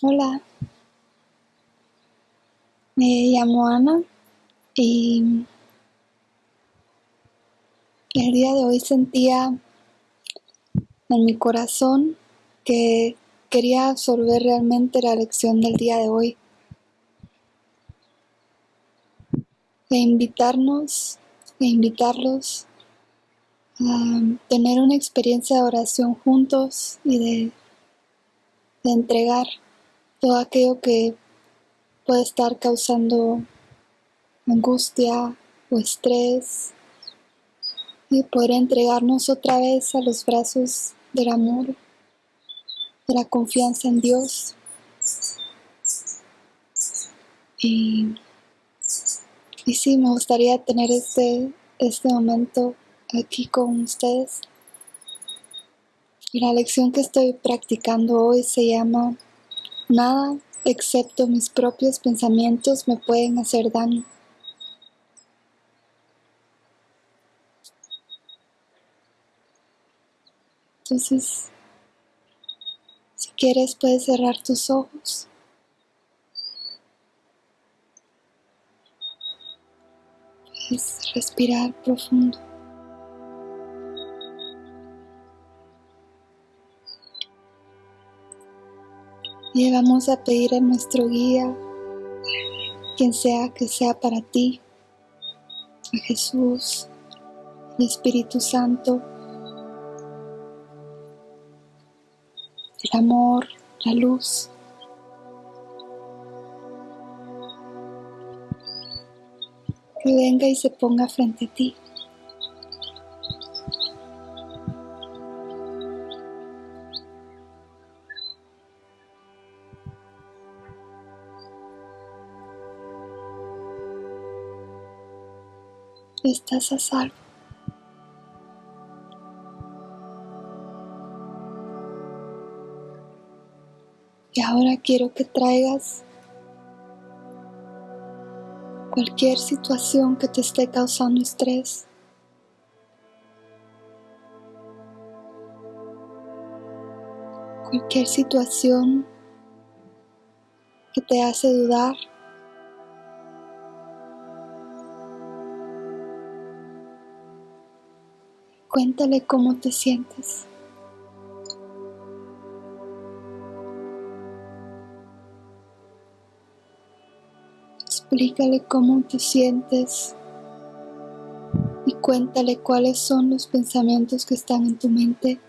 Hola, me llamo Ana y el día de hoy sentía en mi corazón que quería absorber realmente la lección del día de hoy. E invitarnos e invitarlos a tener una experiencia de oración juntos y de, de entregar todo aquello que puede estar causando angustia o estrés y poder entregarnos otra vez a los brazos del amor, de la confianza en Dios. Y, y sí, me gustaría tener este, este momento aquí con ustedes. Y la lección que estoy practicando hoy se llama Nada excepto mis propios pensamientos me pueden hacer daño. Entonces, si quieres puedes cerrar tus ojos. Puedes respirar profundo. Y vamos a pedir a nuestro guía, quien sea que sea para ti, a Jesús, el Espíritu Santo, el amor, la luz. Que venga y se ponga frente a ti. Estás a salvo. Y ahora quiero que traigas cualquier situación que te esté causando estrés. Cualquier situación que te hace dudar. Cuéntale cómo te sientes. Explícale cómo te sientes y cuéntale cuáles son los pensamientos que están en tu mente.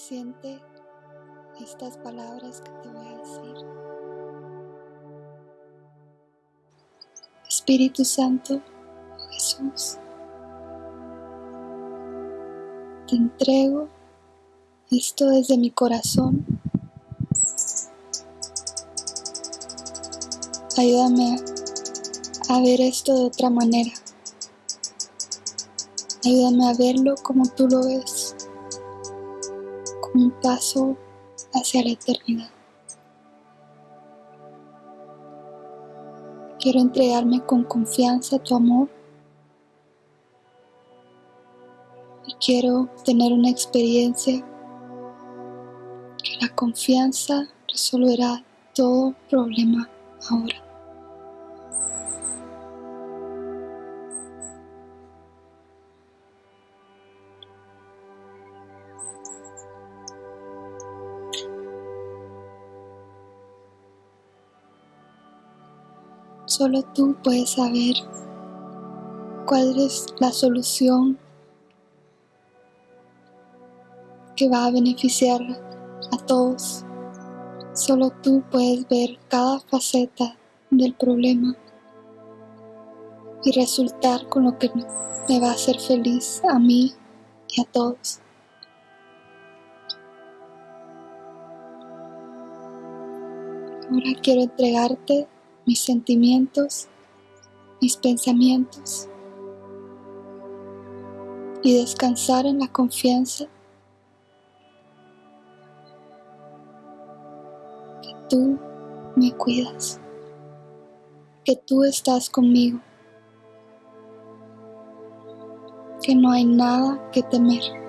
Siente estas palabras que te voy a decir. Espíritu Santo, Jesús, te entrego esto desde mi corazón. Ayúdame a ver esto de otra manera. Ayúdame a verlo como tú lo ves un paso hacia la eternidad. Quiero entregarme con confianza a tu amor y quiero tener una experiencia que la confianza resolverá todo problema ahora. Solo tú puedes saber cuál es la solución que va a beneficiar a todos. Solo tú puedes ver cada faceta del problema y resultar con lo que me va a hacer feliz a mí y a todos. Ahora quiero entregarte mis sentimientos, mis pensamientos. y descansar en la confianza que tú me cuidas, que tú estás conmigo, que no hay nada que temer.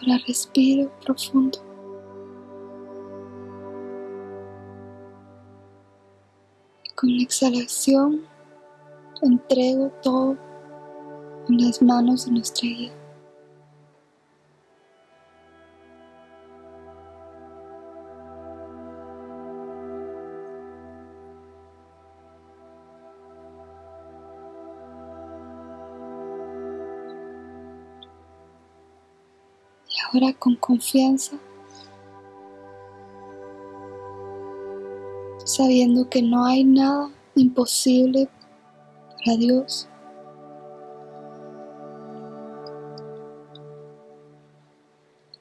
Ahora respiro profundo. Con la exhalación entrego todo en las manos de nuestra guía. Ahora con confianza sabiendo que no hay nada imposible para Dios.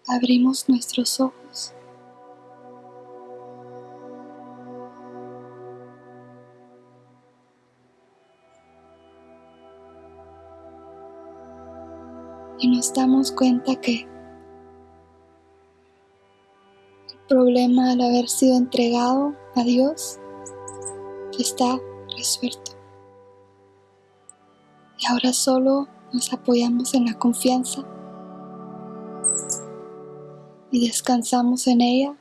Abrimos nuestros ojos. Y nos damos cuenta que problema al haber sido entregado a Dios está resuelto. Y ahora solo nos apoyamos en la confianza y descansamos en ella.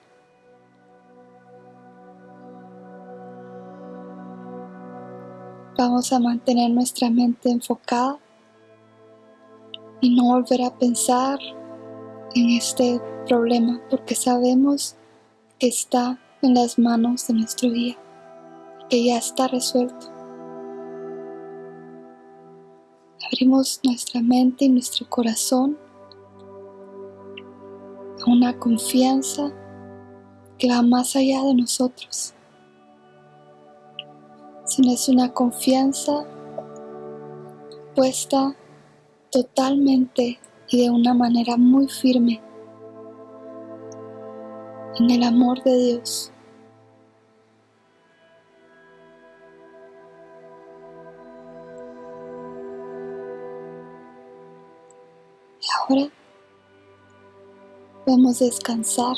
Vamos a mantener nuestra mente enfocada y no volver a pensar en este problema porque sabemos que está en las manos de nuestro guía, que ya está resuelto. Abrimos nuestra mente y nuestro corazón a una confianza que va más allá de nosotros, sino es una confianza puesta totalmente y de una manera muy firme en el amor de Dios. Y ahora vamos a descansar.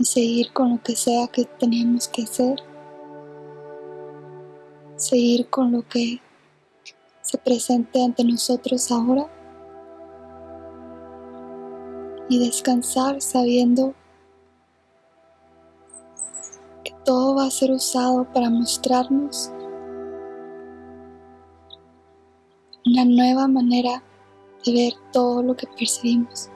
Y seguir con lo que sea que tenemos que hacer. Seguir con lo que se presente ante nosotros ahora y descansar sabiendo que todo va a ser usado para mostrarnos una nueva manera de ver todo lo que percibimos.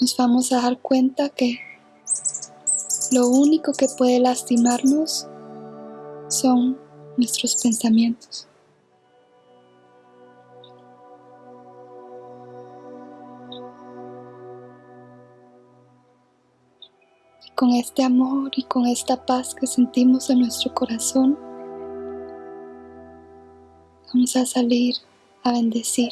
Nos vamos a dar cuenta que lo único que puede lastimarnos son nuestros pensamientos. con este amor y con esta paz que sentimos en nuestro corazón, vamos a salir a bendecir.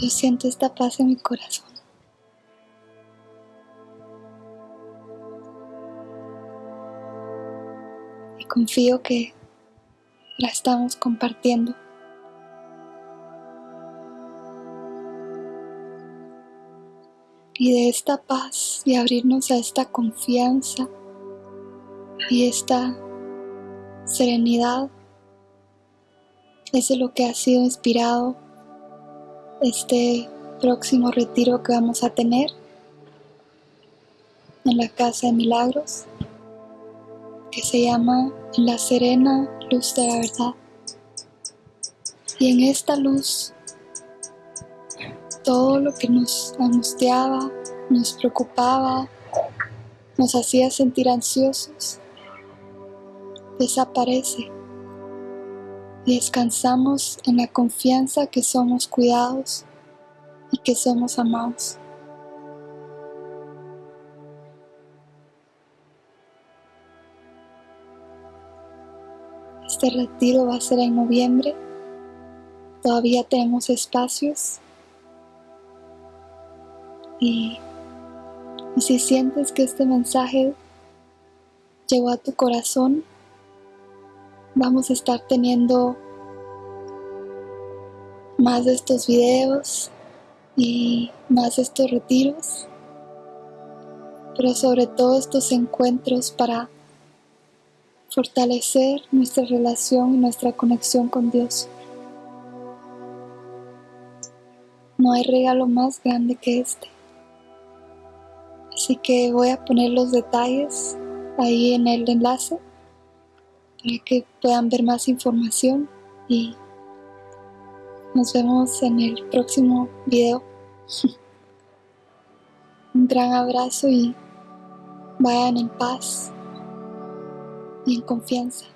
Yo siento esta paz en mi corazón. Y confío que la estamos compartiendo. Y de esta paz y abrirnos a esta confianza y esta serenidad es de lo que ha sido inspirado este próximo retiro que vamos a tener en la Casa de Milagros, que se llama La Serena Luz de la Verdad. Y en esta luz, todo lo que nos angustiaba, nos preocupaba, nos hacía sentir ansiosos, desaparece descansamos en la confianza que somos cuidados y que somos amados. Este retiro va a ser en noviembre. Todavía tenemos espacios. Y, si sientes que este mensaje llegó a tu corazón, vamos a estar teniendo más de estos videos y más de estos retiros, pero sobre todo estos encuentros para fortalecer nuestra relación y nuestra conexión con Dios. No hay regalo más grande que este. Así que voy a poner los detalles ahí en el enlace para que puedan ver más información y nos vemos en el próximo video. Un gran abrazo y vayan en paz y en confianza.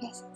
Gracias.